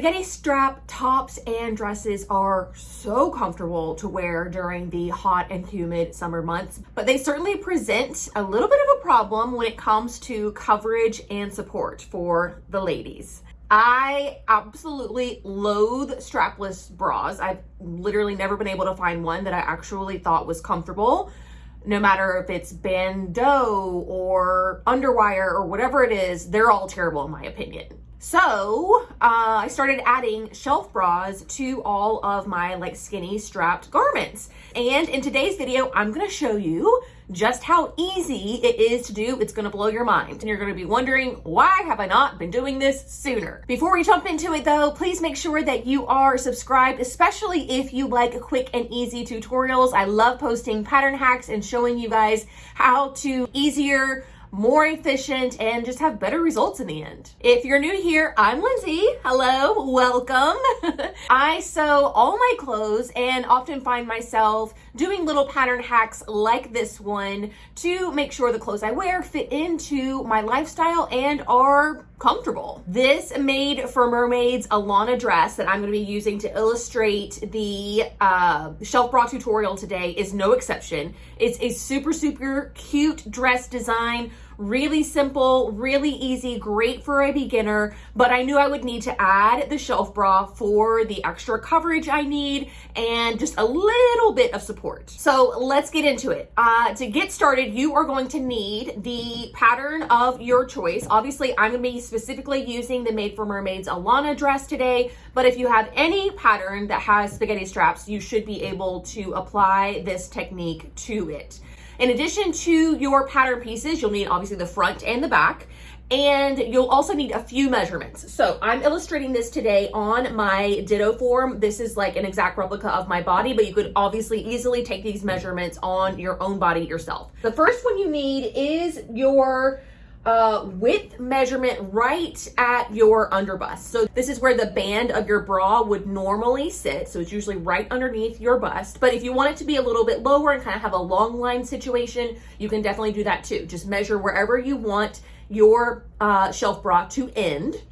Spaghetti strap tops and dresses are so comfortable to wear during the hot and humid summer months, but they certainly present a little bit of a problem when it comes to coverage and support for the ladies. I absolutely loathe strapless bras. I've literally never been able to find one that I actually thought was comfortable no matter if it's bandeau or underwire or whatever it is, they're all terrible in my opinion. So uh, I started adding shelf bras to all of my like skinny strapped garments. And in today's video, I'm gonna show you just how easy it is to do. It's gonna blow your mind. And you're gonna be wondering, why have I not been doing this sooner? Before we jump into it though, please make sure that you are subscribed, especially if you like quick and easy tutorials. I love posting pattern hacks and showing you guys how to easier more efficient, and just have better results in the end. If you're new here, I'm Lindsay. Hello, welcome. I sew all my clothes and often find myself doing little pattern hacks like this one to make sure the clothes I wear fit into my lifestyle and are comfortable. This Made for Mermaids Alana dress that I'm going to be using to illustrate the uh, shelf bra tutorial today is no exception. It's a super, super cute dress design Really simple, really easy, great for a beginner, but I knew I would need to add the shelf bra for the extra coverage I need and just a little bit of support. So let's get into it. Uh, to get started, you are going to need the pattern of your choice. Obviously, I'm gonna be specifically using the Made for Mermaids Alana dress today, but if you have any pattern that has spaghetti straps, you should be able to apply this technique to it. In addition to your pattern pieces, you'll need obviously the front and the back and you'll also need a few measurements. So I'm illustrating this today on my ditto form. This is like an exact replica of my body, but you could obviously easily take these measurements on your own body yourself. The first one you need is your uh, width measurement right at your underbust. So this is where the band of your bra would normally sit. So it's usually right underneath your bust. But if you want it to be a little bit lower and kind of have a long line situation, you can definitely do that too. Just measure wherever you want your uh, shelf bra to end,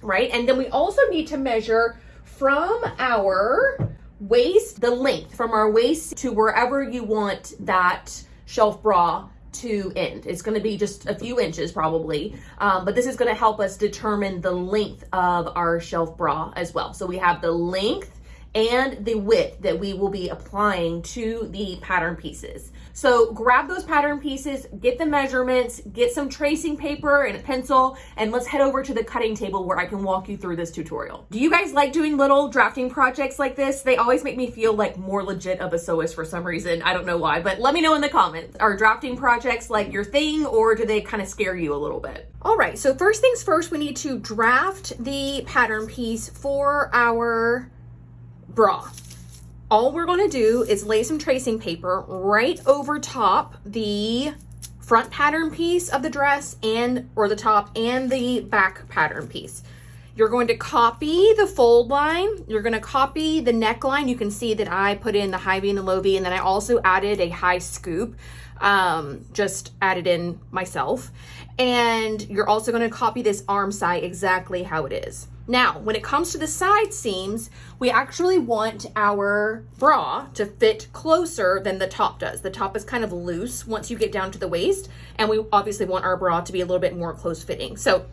right? And then we also need to measure from our waist, the length from our waist to wherever you want that shelf bra to end. It's going to be just a few inches probably, um, but this is going to help us determine the length of our shelf bra as well. So we have the length and the width that we will be applying to the pattern pieces. So grab those pattern pieces, get the measurements, get some tracing paper and a pencil, and let's head over to the cutting table where I can walk you through this tutorial. Do you guys like doing little drafting projects like this? They always make me feel like more legit of a sewist for some reason. I don't know why, but let me know in the comments. Are drafting projects like your thing or do they kind of scare you a little bit? All right, so first things first, we need to draft the pattern piece for our bra. All we're gonna do is lay some tracing paper right over top the front pattern piece of the dress and or the top and the back pattern piece. You're going to copy the fold line. You're going to copy the neckline. You can see that I put in the high V and the low V, and then I also added a high scoop, um, just added in myself. And you're also going to copy this armscye exactly how it is. Now, when it comes to the side seams, we actually want our bra to fit closer than the top does. The top is kind of loose once you get down to the waist, and we obviously want our bra to be a little bit more close fitting. So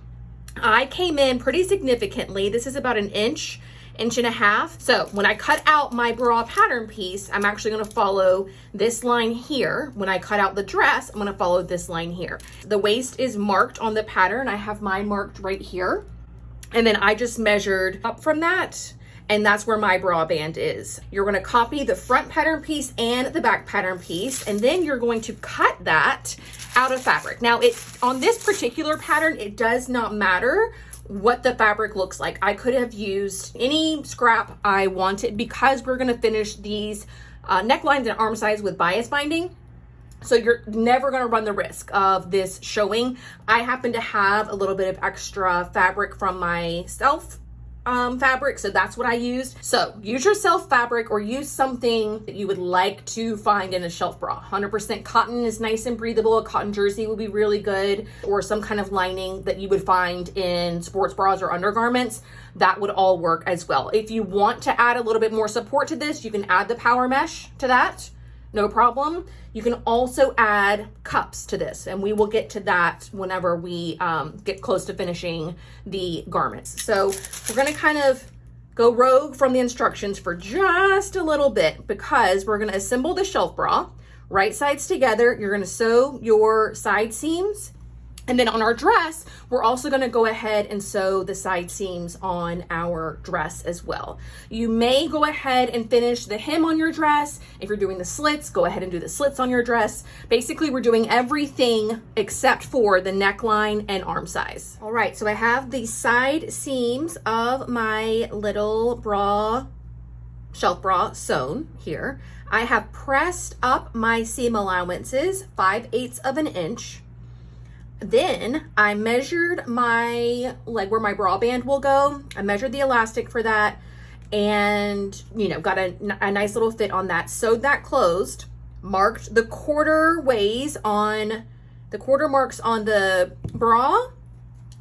I came in pretty significantly. This is about an inch, inch and a half. So when I cut out my bra pattern piece, I'm actually gonna follow this line here. When I cut out the dress, I'm gonna follow this line here. The waist is marked on the pattern. I have mine marked right here. And then I just measured up from that and that's where my bra band is. You're gonna copy the front pattern piece and the back pattern piece, and then you're going to cut that out of fabric. Now, it on this particular pattern, it does not matter what the fabric looks like. I could have used any scrap I wanted because we're gonna finish these uh, necklines and armscyes with bias binding. So you're never going to run the risk of this showing. I happen to have a little bit of extra fabric from my self um, fabric, so that's what I used. So use your self fabric or use something that you would like to find in a shelf bra. 100% cotton is nice and breathable. A cotton jersey would be really good or some kind of lining that you would find in sports bras or undergarments. That would all work as well. If you want to add a little bit more support to this, you can add the power mesh to that no problem. You can also add cups to this and we will get to that whenever we um, get close to finishing the garments. So we're gonna kind of go rogue from the instructions for just a little bit because we're gonna assemble the shelf bra, right sides together. You're gonna sew your side seams and then on our dress, we're also gonna go ahead and sew the side seams on our dress as well. You may go ahead and finish the hem on your dress. If you're doing the slits, go ahead and do the slits on your dress. Basically, we're doing everything except for the neckline and armscyes. All right, so I have the side seams of my little bra, shelf bra sewn here. I have pressed up my seam allowances, 5 eighths of an inch. Then I measured my, like where my bra band will go. I measured the elastic for that and, you know, got a, a nice little fit on that. Sewed that closed, marked the quarter ways on, the quarter marks on the bra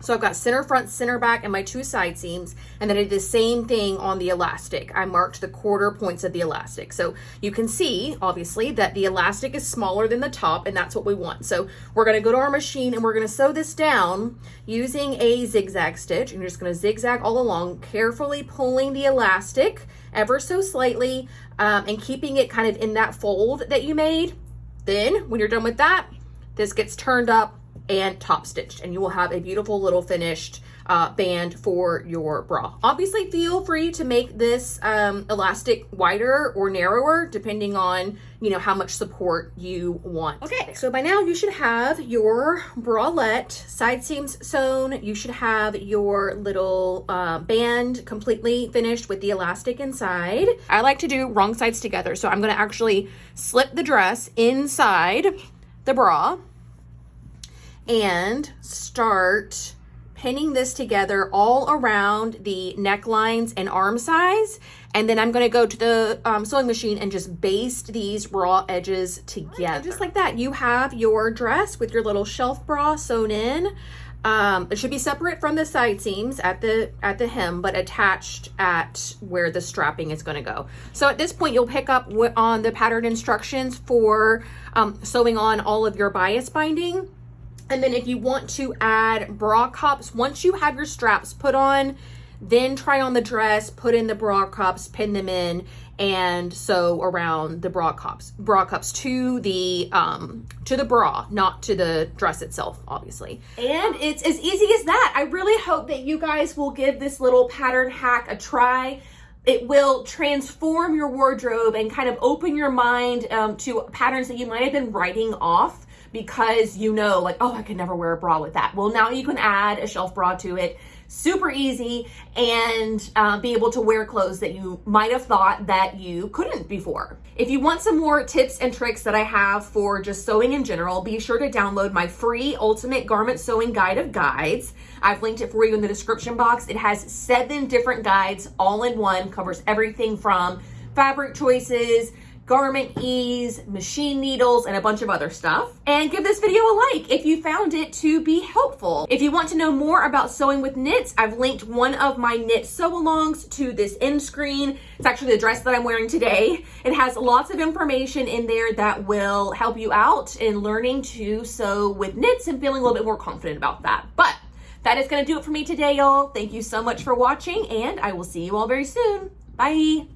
so I've got center front, center back, and my two side seams. And then I did the same thing on the elastic. I marked the quarter points of the elastic. So you can see, obviously, that the elastic is smaller than the top, and that's what we want. So we're gonna go to our machine and we're gonna sew this down using a zigzag stitch. And you're just gonna zigzag all along, carefully pulling the elastic ever so slightly um, and keeping it kind of in that fold that you made. Then when you're done with that, this gets turned up and top stitched and you will have a beautiful little finished uh, band for your bra. Obviously feel free to make this um, elastic wider or narrower depending on you know how much support you want. Okay, so by now you should have your bralette side seams sewn. You should have your little uh, band completely finished with the elastic inside. I like to do wrong sides together. So I'm gonna actually slip the dress inside the bra and start pinning this together all around the necklines and armscyes. And then I'm gonna go to the um, sewing machine and just baste these raw edges together. Just like that, you have your dress with your little shelf bra sewn in. Um, it should be separate from the side seams at the at the hem, but attached at where the strapping is going to go. So at this point, you'll pick up on the pattern instructions for um, sewing on all of your bias binding. And then if you want to add bra cups, once you have your straps put on, then try on the dress, put in the bra cups, pin them in, and sew around the bra cups, bra cups to the um, to the bra, not to the dress itself, obviously. And it's as easy as that. I really hope that you guys will give this little pattern hack a try it will transform your wardrobe and kind of open your mind um, to patterns that you might have been writing off because you know like, oh, I could never wear a bra with that. Well, now you can add a shelf bra to it super easy and uh, be able to wear clothes that you might have thought that you couldn't before. If you want some more tips and tricks that I have for just sewing in general, be sure to download my free ultimate garment sewing guide of guides. I've linked it for you in the description box. It has seven different guides all in one, covers everything from fabric choices, garment ease, machine needles, and a bunch of other stuff. And give this video a like if you found it to be helpful. If you want to know more about sewing with knits, I've linked one of my knit sew-alongs to this end screen. It's actually the dress that I'm wearing today. It has lots of information in there that will help you out in learning to sew with knits and feeling a little bit more confident about that. But that is going to do it for me today, y'all. Thank you so much for watching, and I will see you all very soon. Bye.